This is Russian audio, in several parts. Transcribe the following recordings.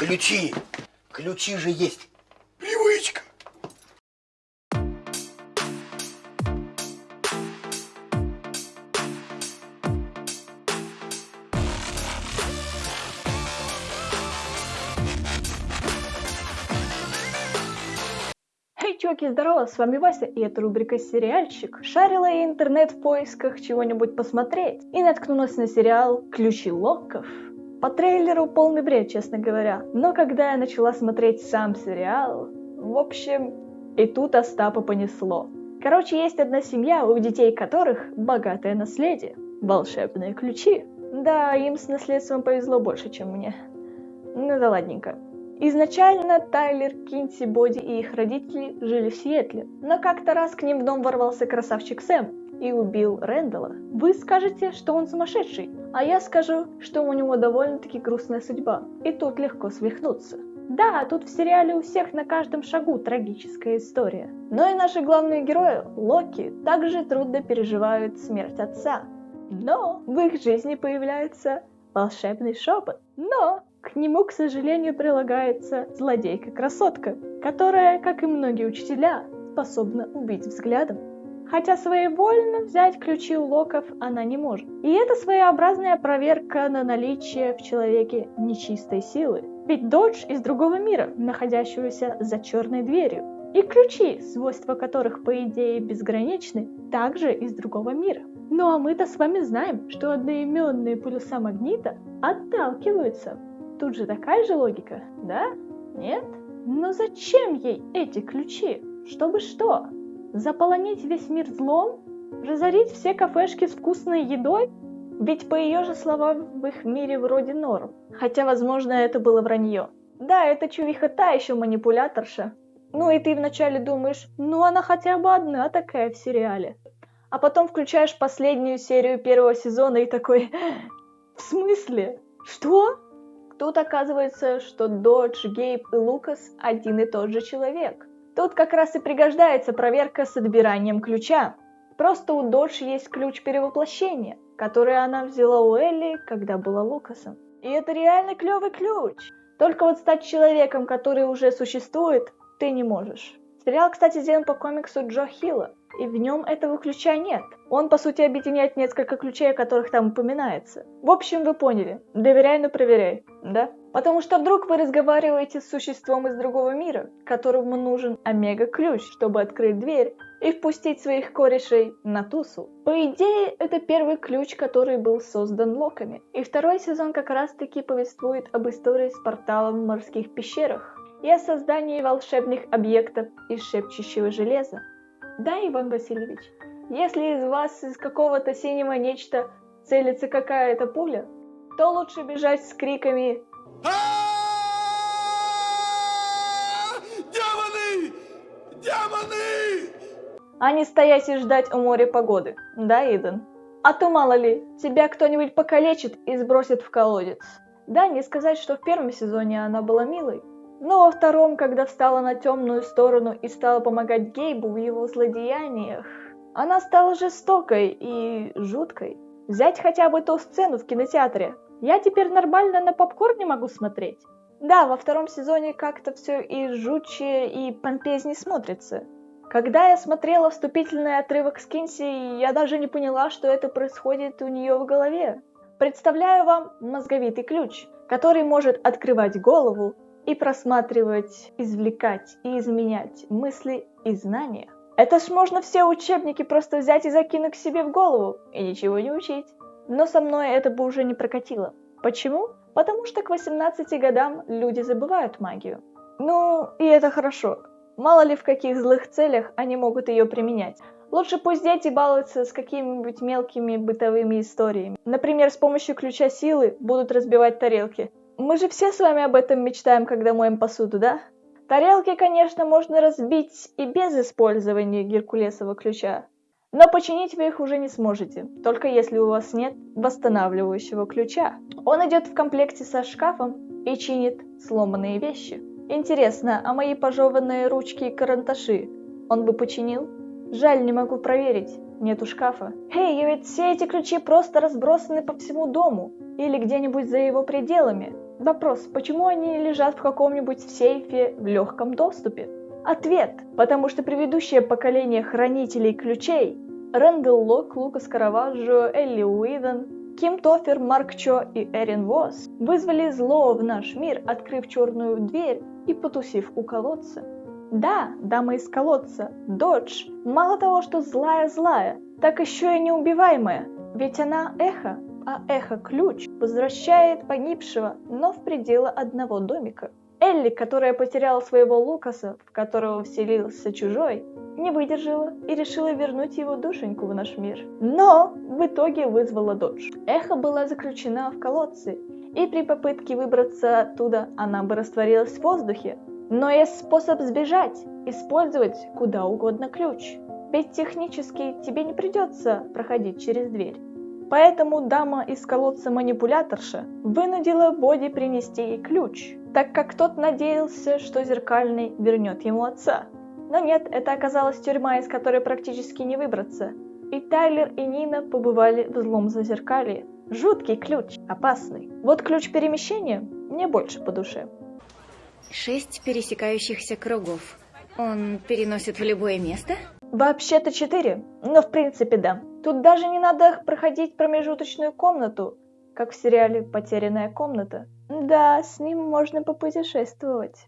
Ключи! Ключи же есть! Привычка! Эй, чуваки, здорово, с вами Вася, и это рубрика «Сериальчик». Шарила я интернет в поисках чего-нибудь посмотреть, и наткнулась на сериал «Ключи Локков». По трейлеру полный бред, честно говоря. Но когда я начала смотреть сам сериал, в общем, и тут Остапа понесло. Короче, есть одна семья, у детей которых богатое наследие. Волшебные ключи. Да, им с наследством повезло больше, чем мне. Ну да ладненько. Изначально Тайлер, Кинси, Боди и их родители жили в Сиэтле, но как-то раз к ним в дом ворвался красавчик Сэм и убил Рэндала. Вы скажете, что он сумасшедший, а я скажу, что у него довольно-таки грустная судьба, и тут легко свихнуться. Да, тут в сериале у всех на каждом шагу трагическая история. Но и наши главные герои, Локи, также трудно переживают смерть отца. Но в их жизни появляется волшебный шепот. Но к нему, к сожалению, прилагается злодейка-красотка, которая, как и многие учителя, способна убить взглядом. Хотя своевольно взять ключи у локов она не может. И это своеобразная проверка на наличие в человеке нечистой силы. Ведь Додж из другого мира, находящегося за черной дверью. И ключи, свойства которых, по идее, безграничны, также из другого мира. Ну а мы-то с вами знаем, что одноименные полюса магнита отталкиваются. Тут же такая же логика, да? Нет? Но зачем ей эти ключи? Чтобы что? Заполонить весь мир злом? Разорить все кафешки с вкусной едой? Ведь по ее же словам в их мире вроде норм. Хотя, возможно, это было вранье. Да, это чувиха та еще манипуляторша. Ну и ты вначале думаешь, ну она хотя бы одна такая в сериале. А потом включаешь последнюю серию первого сезона и такой, в смысле? Что? Тут оказывается, что Додж, Гейб и Лукас один и тот же человек. Тут как раз и пригождается проверка с отбиранием ключа. Просто у Додж есть ключ перевоплощения, который она взяла у Элли, когда была Лукасом. И это реально клевый ключ. Только вот стать человеком, который уже существует, ты не можешь. Сериал, кстати, сделан по комиксу Джо Хилла, и в нем этого ключа нет. Он, по сути, объединяет несколько ключей, о которых там упоминается. В общем, вы поняли. Доверяй, но проверяй, да? Потому что вдруг вы разговариваете с существом из другого мира, которому нужен омега-ключ, чтобы открыть дверь и впустить своих корешей на тусу. По идее, это первый ключ, который был создан локами. И второй сезон как раз-таки повествует об истории с порталом в морских пещерах и о создании волшебных объектов из шепчущего железа. Да, Иван Васильевич, если из вас из какого-то синего нечто целится какая-то пуля, то лучше бежать с криками Демоны! Демоны! а не стоять и ждать у моря погоды. Да, Иден? А то мало ли, тебя кто-нибудь покалечит и сбросит в колодец. Да, не сказать, что в первом сезоне она была милой, но во втором, когда встала на темную сторону и стала помогать Гейбу в его злодеяниях, она стала жестокой и жуткой. Взять хотя бы ту сцену в кинотеатре. Я теперь нормально на попкорне могу смотреть. Да, во втором сезоне как-то все и жутче, и помпезней смотрится. Когда я смотрела вступительный отрывок с Кинси, я даже не поняла, что это происходит у нее в голове. Представляю вам мозговитый ключ, который может открывать голову и просматривать, извлекать и изменять мысли и знания. Это ж можно все учебники просто взять и закинуть к себе в голову и ничего не учить. Но со мной это бы уже не прокатило. Почему? Потому что к 18 годам люди забывают магию. Ну, и это хорошо. Мало ли в каких злых целях они могут ее применять. Лучше пусть дети балуются с какими-нибудь мелкими бытовыми историями. Например, с помощью ключа силы будут разбивать тарелки. Мы же все с вами об этом мечтаем, когда моем посуду, да? Тарелки, конечно, можно разбить и без использования геркулесового ключа. Но починить вы их уже не сможете, только если у вас нет восстанавливающего ключа. Он идет в комплекте со шкафом и чинит сломанные вещи. Интересно, а мои пожеванные ручки и карандаши он бы починил? Жаль, не могу проверить. Нету шкафа. Эй, ведь все эти ключи просто разбросаны по всему дому. Или где-нибудь за его пределами. Вопрос, почему они лежат в каком-нибудь сейфе в легком доступе? Ответ, потому что предыдущее поколение хранителей ключей Рэндалл Лок, Лукас Караваджо, Элли Уидон, Ким Тофер, Марк Чо и Эрин Восс вызвали зло в наш мир, открыв черную дверь и потусив у колодца. Да, дама из колодца, Додж, мало того, что злая-злая, так еще и неубиваемая, ведь она эхо, а эхо-ключ возвращает погибшего, но в пределы одного домика. Элли, которая потеряла своего Лукаса, в которого вселился чужой, не выдержала и решила вернуть его душеньку в наш мир. Но в итоге вызвала Додж. Эхо была заключена в колодце, и при попытке выбраться оттуда она бы растворилась в воздухе, но есть способ сбежать, использовать куда угодно ключ. Ведь технически тебе не придется проходить через дверь. Поэтому дама из колодца манипуляторша вынудила Боди принести ей ключ, так как тот надеялся, что зеркальный вернет ему отца. Но нет, это оказалась тюрьма, из которой практически не выбраться. И Тайлер и Нина побывали в злом зазеркалье. Жуткий ключ, опасный. Вот ключ перемещения мне больше по душе. Шесть пересекающихся кругов. Он переносит в любое место? Вообще-то четыре, но в принципе да. Тут даже не надо проходить промежуточную комнату, как в сериале «Потерянная комната». Да, с ним можно попутешествовать.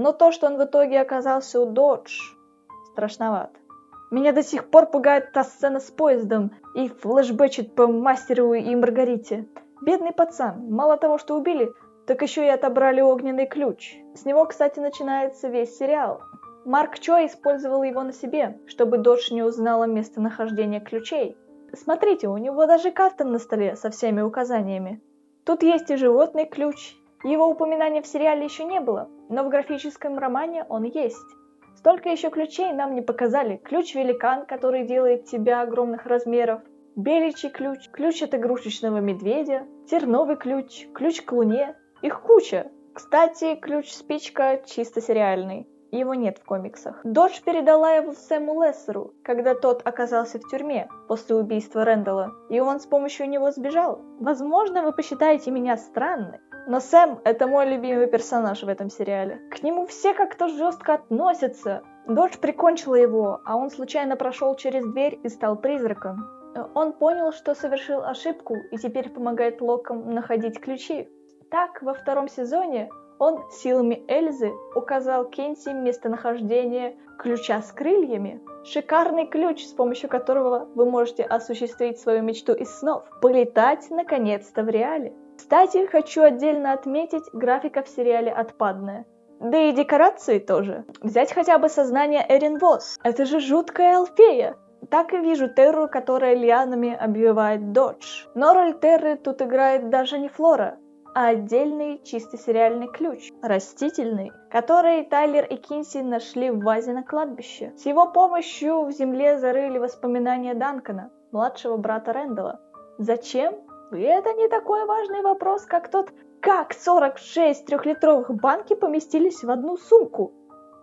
Но то, что он в итоге оказался у Додж, страшновато. Меня до сих пор пугает та сцена с поездом и флешбэчит по мастеру и Маргарите. Бедный пацан, мало того, что убили, так еще и отобрали огненный ключ. С него, кстати, начинается весь сериал. Марк Чо использовал его на себе, чтобы Додж не узнала местонахождение ключей. Смотрите, у него даже карта на столе со всеми указаниями. Тут есть и животный ключ, его упоминания в сериале еще не было, но в графическом романе он есть. Столько еще ключей нам не показали. Ключ-великан, который делает тебя огромных размеров, беличий ключ, ключ от игрушечного медведя, терновый ключ, ключ к луне. Их куча. Кстати, ключ-спичка чисто сериальный. Его нет в комиксах. Додж передала его Сэму Лессеру, когда тот оказался в тюрьме после убийства Рэндалла, и он с помощью него сбежал. Возможно, вы посчитаете меня странной, но Сэм — это мой любимый персонаж в этом сериале. К нему все как-то жестко относятся. Додж прикончила его, а он случайно прошел через дверь и стал призраком. Он понял, что совершил ошибку, и теперь помогает Локам находить ключи. Так, во втором сезоне он силами Эльзы указал Кенси местонахождение ключа с крыльями. Шикарный ключ, с помощью которого вы можете осуществить свою мечту из снов. Полетать наконец-то в реале. Кстати, хочу отдельно отметить, графика в сериале отпадная. Да и декорации тоже. Взять хотя бы сознание Эрин Восс. Это же жуткая Алфея. Так и вижу Терру, которая лианами обвивает Додж. Но роль Терры тут играет даже не Флора, а отдельный чисто сериальный ключ, растительный, который Тайлер и Кинси нашли в вазе на кладбище. С его помощью в земле зарыли воспоминания Данкана, младшего брата Рэндала. Зачем? Это не такой важный вопрос, как тот, как 46 трехлитровых банки поместились в одну сумку.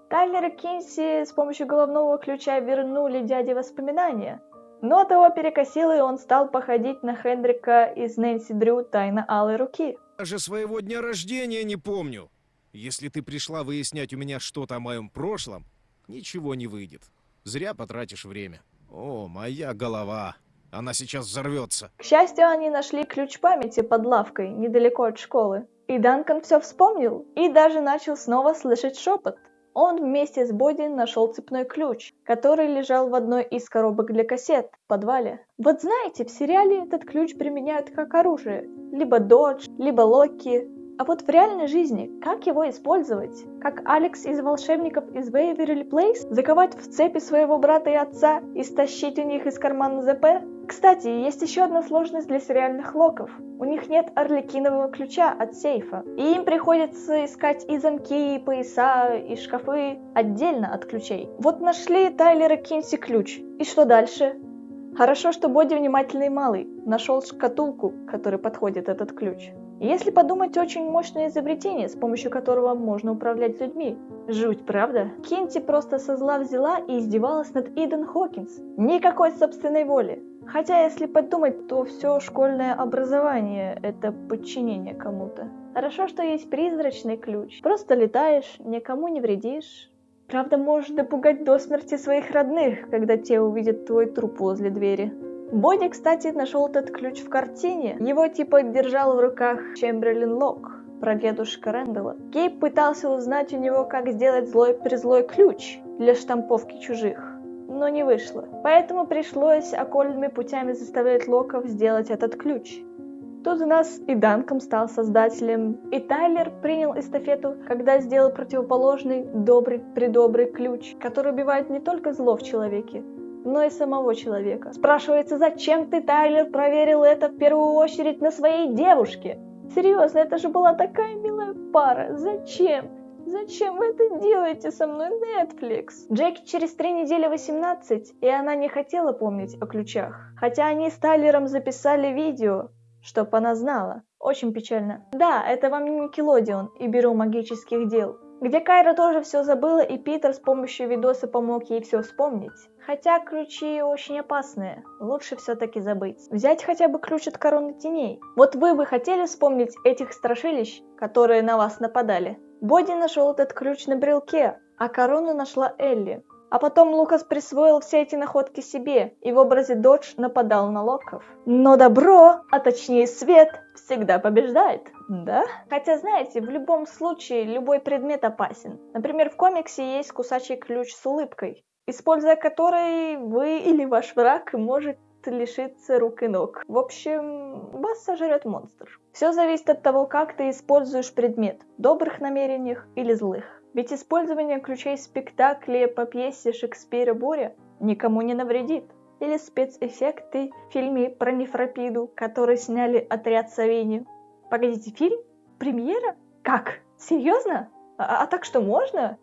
Тайлер и Кинси с помощью головного ключа вернули дяде воспоминания. Но того перекосило, и он стал походить на Хендрика из Нэнси Дрю «Тайна алой руки». Даже своего дня рождения не помню. Если ты пришла выяснять у меня что-то о моем прошлом, ничего не выйдет. Зря потратишь время. О, моя голова. Она сейчас взорвется. К счастью, они нашли ключ памяти под лавкой, недалеко от школы. И Данкан все вспомнил, и даже начал снова слышать шепот. он вместе с Боди нашел цепной ключ, который лежал в одной из коробок для кассет в подвале. Вот знаете, в сериале этот ключ применяют как оружие. Либо Додж, либо Локи. А вот в реальной жизни, как его использовать? Как Алекс из волшебников из Waverly Place? Заковать в цепи своего брата и отца и стащить у них из кармана ЗП? Кстати, есть еще одна сложность для сериальных локов. У них нет орликинового ключа от сейфа. И им приходится искать и замки, и пояса, и шкафы отдельно от ключей. Вот нашли Тайлера Кинси ключ. И что дальше? Хорошо, что Боди внимательный малый. Нашел шкатулку, которой подходит этот ключ. Если подумать, очень мощное изобретение, с помощью которого можно управлять людьми. Жуть, правда? Кенти просто со зла взяла и издевалась над Иден Хокинс. Никакой собственной воли. Хотя, если подумать, то все школьное образование – это подчинение кому-то. Хорошо, что есть призрачный ключ. Просто летаешь, никому не вредишь. Правда, можешь допугать до смерти своих родных, когда те увидят твой труп возле двери. Боди, кстати, нашел этот ключ в картине. Его типа держал в руках Чемберлин Лок, прадедушка Рэндала. Кейп пытался узнать у него, как сделать злой-призлой ключ для штамповки чужих, но не вышло. Поэтому пришлось окольными путями заставлять Локов сделать этот ключ. Тут у нас и Данком стал создателем, и Тайлер принял эстафету, когда сделал противоположный добрый-предобрый ключ, который убивает не только зло в человеке, но и самого человека. Спрашивается, зачем ты, Тайлер, проверил это в первую очередь на своей девушке? Серьезно, это же была такая милая пара. Зачем? Зачем вы это делаете со мной, Netflix? Джеки через три недели 18, и она не хотела помнить о ключах. Хотя они с Тайлером записали видео, чтоб она знала. Очень печально. Да, это вам не Никелодион и Бюро магических дел. Где Кайра тоже все забыла, и Питер с помощью видоса помог ей все вспомнить. Хотя ключи очень опасные, лучше все-таки забыть. Взять хотя бы ключ от короны теней. Вот вы бы хотели вспомнить этих страшилищ, которые на вас нападали? Боди нашел этот ключ на брелке, а корону нашла Элли. А потом Лукас присвоил все эти находки себе и в образе Додж нападал на Локов. Но добро, а точнее свет, всегда побеждает, да? Хотя, знаете, в любом случае любой предмет опасен. Например, в комиксе есть кусачий ключ с улыбкой, используя который вы или ваш враг может лишиться рук и ног. В общем, вас сожрет монстр. Все зависит от того, как ты используешь предмет, добрых намерениях или злых. Ведь использование ключей в спектакле по пьесе Шекспира «Буря» никому не навредит. Или спецэффекты в фильме про нефропиду, который сняли «Отряд Савини». Погодите, фильм? Премьера? Как? Серьезно? А, а так что можно?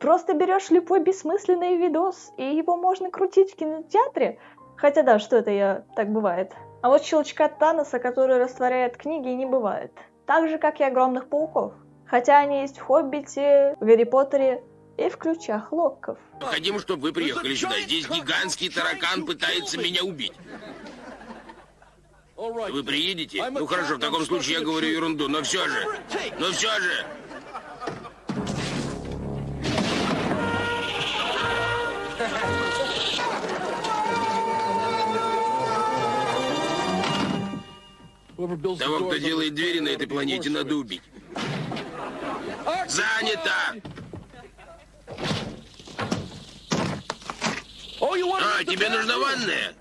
Просто берешь любой бессмысленный видос, и его можно крутить в кинотеатре? Хотя да, что это я, так бывает. А вот щелчка Таноса, который растворяет книги, не бывает. Так же, как и огромных пауков. Хотя они есть в Хоббите, в Гарри Поттере и в Ключах Локков. Хотим, чтобы вы приехали сюда. Здесь гигантский таракан пытается меня убить. Вы приедете? Ну хорошо, в таком случае я говорю ерунду, но все же. Но все же. Того, кто делает двери на этой планете, надо убить. Занято! А, тебе нужна ванная?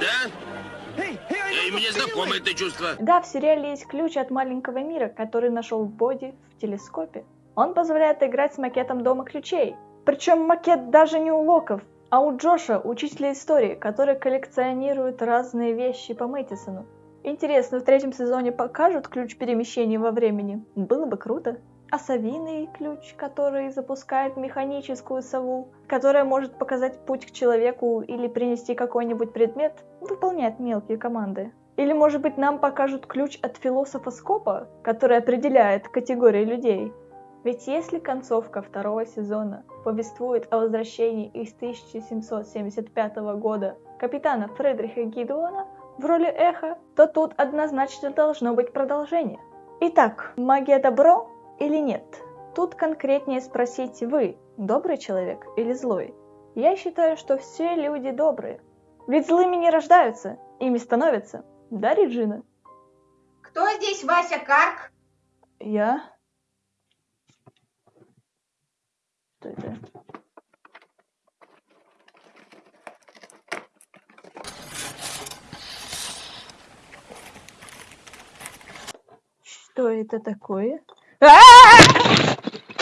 Да? Эй, мне знакомо это чувство. Да, в сериале есть ключ от маленького мира, который нашел Боди в телескопе. Он позволяет играть с макетом Дома ключей. Причем макет даже не у Локов, а у Джоша, учителя истории, который коллекционирует разные вещи по Мэтисону. Интересно, в третьем сезоне покажут ключ перемещения во времени? Было бы круто а совиный ключ, который запускает механическую сову, которая может показать путь к человеку или принести какой-нибудь предмет, выполняет мелкие команды. Или, может быть, нам покажут ключ от философа Скопа, который определяет категории людей. Ведь если концовка второго сезона повествует о возвращении из 1775 года капитана Фредриха Гидуона в роли Эха, то тут однозначно должно быть продолжение. Итак, магия добро или нет? Тут конкретнее спросить вы, добрый человек или злой? Я считаю, что все люди добрые. Ведь злыми не рождаются, ими становятся. Да, Реджина? Кто здесь Вася Карк? Я. Что это? Что это такое? Ah!